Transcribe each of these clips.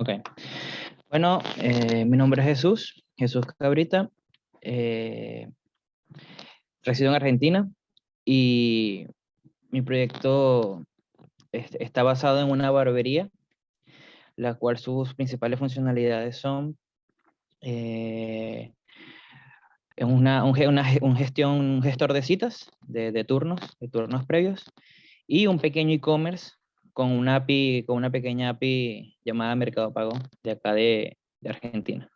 Ok. Bueno, eh, mi nombre es Jesús, Jesús Cabrita. Eh, resido en Argentina y mi proyecto está basado en una barbería, la cual sus principales funcionalidades son eh, una, un, un, gestión, un gestor de citas, de, de turnos, de turnos previos, y un pequeño e-commerce con una API, con una pequeña API llamada Mercado Pago de acá de, de Argentina,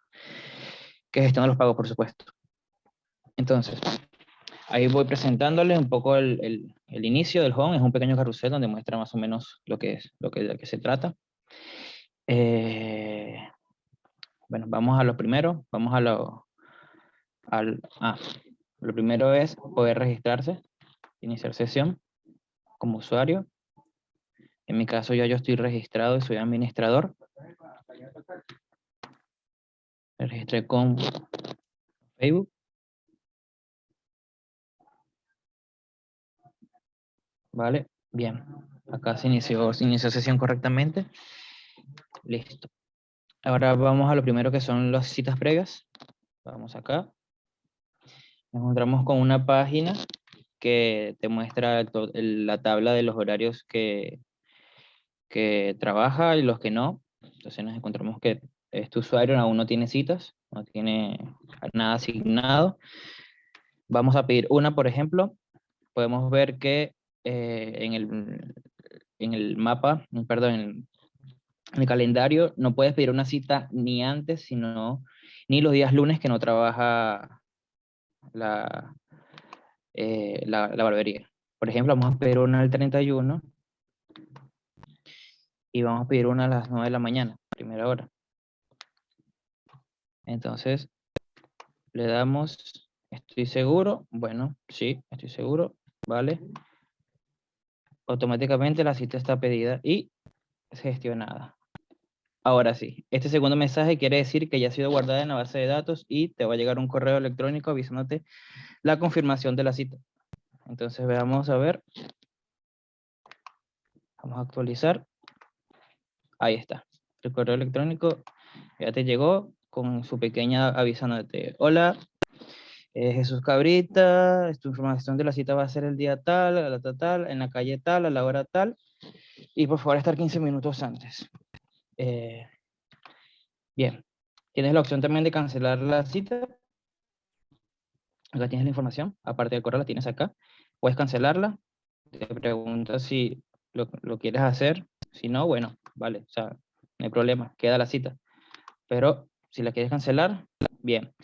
que gestiona los pagos, por supuesto. Entonces, ahí voy presentándoles un poco el, el, el, inicio del home, es un pequeño carrusel donde muestra más o menos lo que es, lo que, de se trata. Eh, bueno, vamos a lo primero, vamos a lo, al, ah, lo primero es poder registrarse, iniciar sesión como usuario. En mi caso ya yo estoy registrado y soy administrador. Me registré con Facebook. Vale, bien. Acá se inició, se inició sesión correctamente. Listo. Ahora vamos a lo primero que son las citas previas. Vamos acá. Nos encontramos con una página que te muestra la tabla de los horarios que, que trabaja y los que no. Entonces nos encontramos que este usuario aún no tiene citas, no tiene nada asignado. Vamos a pedir una, por ejemplo. Podemos ver que eh, en, el, en el mapa, perdón, en el calendario, no puedes pedir una cita ni antes, sino ni los días lunes que no trabaja la, eh, la, barbería. Por ejemplo, vamos a pedir una al 31 y vamos a pedir una a las 9 de la mañana, primera hora. Entonces, le damos, estoy seguro, bueno, sí, estoy seguro, vale. Automáticamente la cita está pedida y gestionada. Ahora sí, este segundo mensaje quiere decir que ya ha sido guardada en la base de datos y te va a llegar un correo electrónico avisándote la confirmación de la cita. Entonces veamos a ver. Vamos a actualizar. Ahí está. El correo electrónico ya te llegó con su pequeña avisándote. Hola, eh, Jesús Cabrita, tu información de la cita va a ser el día tal, a la tal, tal, en la calle tal, a la hora tal. Y por favor estar 15 minutos antes. Eh, bien. Tienes la opción también de cancelar la cita. Acá tienes la información. Aparte del correo la tienes acá. Puedes cancelarla. Te pregunta si lo quieres hacer. Si no, bueno, vale. O sea, no hay problema. Queda la cita. Pero si la quieres cancelar, bien.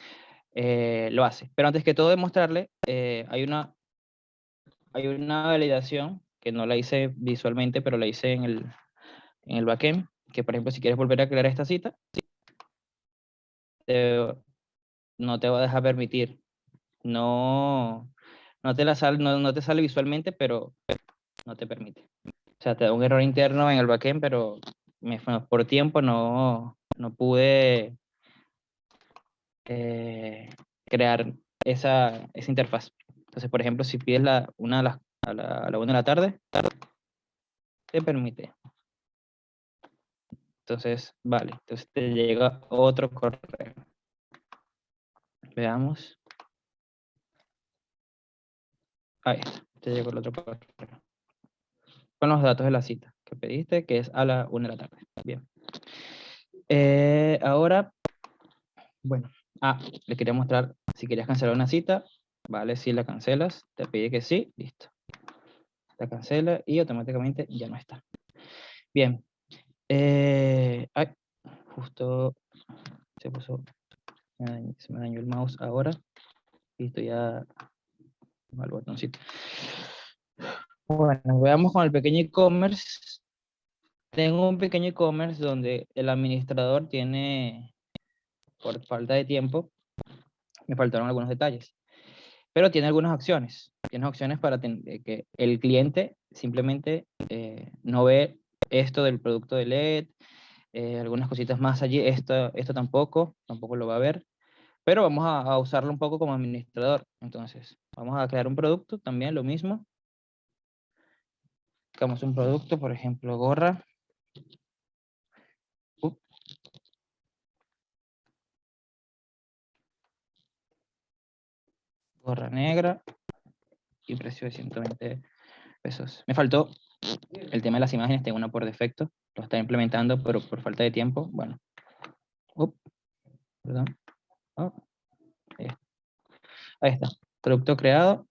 Eh, lo hace. Pero antes que todo demostrarle, eh, hay, una, hay una validación que no la hice visualmente, pero la hice en el, en el backend, que por ejemplo si quieres volver a crear esta cita, no te va a dejar permitir. No, no, te la sale, no, no te sale visualmente, pero, no te permite. O sea, te da un error interno en el backend, pero me, por tiempo no, no pude eh, crear esa, esa interfaz. Entonces, por ejemplo, si pides la, una a la, a la, a la una de la tarde, te permite. Entonces, vale, entonces te llega otro correo. Veamos. Ahí está, te llegó el otro correo. Con los datos de la cita que pediste, que es a la una de la tarde. Bien. Eh, ahora, bueno, ah, le quería mostrar, si querías cancelar una cita, vale, si la cancelas, te pide que sí, listo. La cancela y automáticamente ya no está. Bien, eh, ay, justo se puso, se me dañó el mouse ahora. Listo, ya al botoncito. Bueno, veamos con el pequeño e-commerce. Tengo un pequeño e-commerce donde el administrador tiene, por falta de tiempo, me faltaron algunos detalles. Pero tiene algunas opciones. Tiene opciones para que el cliente simplemente eh, no ve esto del producto de LED, eh, algunas cositas más allí, esto, esto tampoco, tampoco lo va a ver, pero vamos a, usarlo un poco como administrador. Entonces, vamos a crear un producto, también lo mismo. Buscamos un producto, por ejemplo, gorra. Gorra negra y precio de 120 pesos. Me faltó el tema de las imágenes, tengo una por defecto, lo está implementando, pero por falta de tiempo, bueno. Perdón. Ahí está. Producto creado.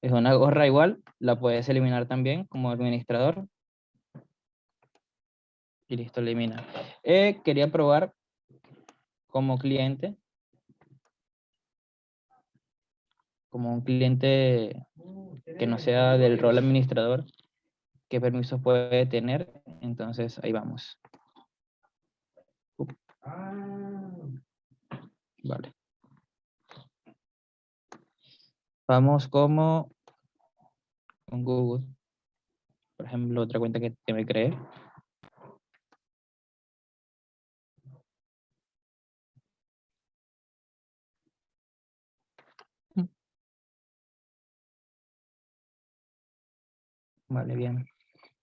Es una gorra igual, la puedes eliminar también como administrador. Y listo, elimina. Eh, quería probar como cliente, como un cliente que no sea del rol administrador, qué permisos puede tener. Entonces, ahí vamos. Vale. Vamos como con Google. Por ejemplo, otra cuenta que, me creé. Vale, bien.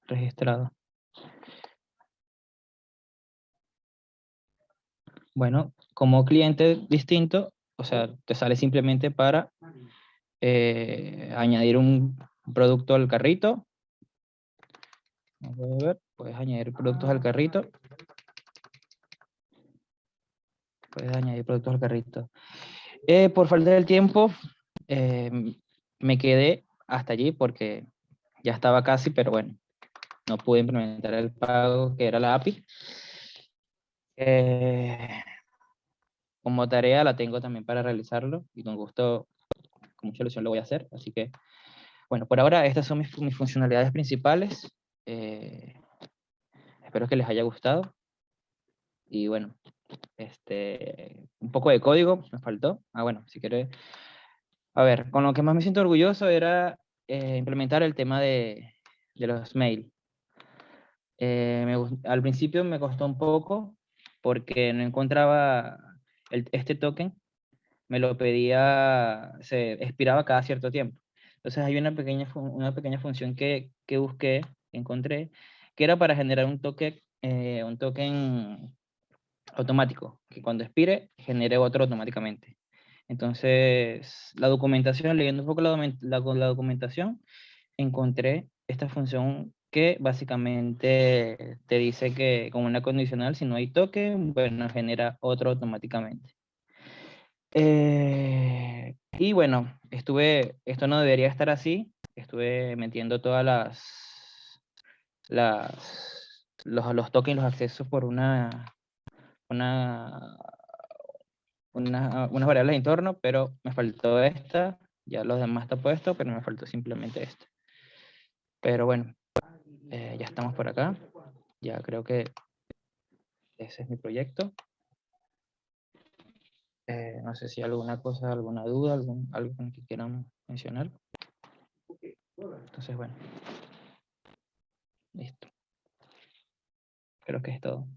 Registrado. Bueno, como cliente distinto, o sea, te sale simplemente para eh, añadir un producto al carrito. puedes añadir productos al carrito. Puedes añadir productos al carrito. Eh, por falta del tiempo, em, me quedé hasta allí porque ya estaba casi, pero bueno, no pude implementar el pago que era la API. Eh, como tarea la tengo también para realizarlo y con gusto mucha ilusión lo voy a hacer. Así que, bueno, por ahora estas son mis, funcionalidades principales. Eh, espero que les haya gustado. Y bueno, este, un poco de código me faltó. Ah, bueno, si quiere... A ver, con lo que más me siento orgulloso era eh, implementar el tema de, de los mail. Eh, al principio me costó un poco porque no encontraba el, este token me lo pedía, se expiraba cada cierto tiempo. Entonces hay una pequeña, una pequeña función que, que busqué, encontré, que era para generar un token, eh, un token automático, que cuando expire genere otro automáticamente. Entonces, la documentación, leyendo un poco la, la, documentación, encontré esta función que básicamente te dice que como una condicional, si no hay token, bueno, genera otro automáticamente. Eh, y bueno, estuve, esto no debería estar así, estuve metiendo todas las, los, los tokens, los accesos por una, una, una, unas variables de entorno, pero me faltó esta, ya los demás está puesto, pero me faltó simplemente este. Pero bueno, eh, ya estamos por acá, ya creo que ese es mi proyecto. Eh, no sé si alguna cosa, alguna duda, algún, algo que quieran mencionar. Entonces, bueno. Listo. Creo que es todo.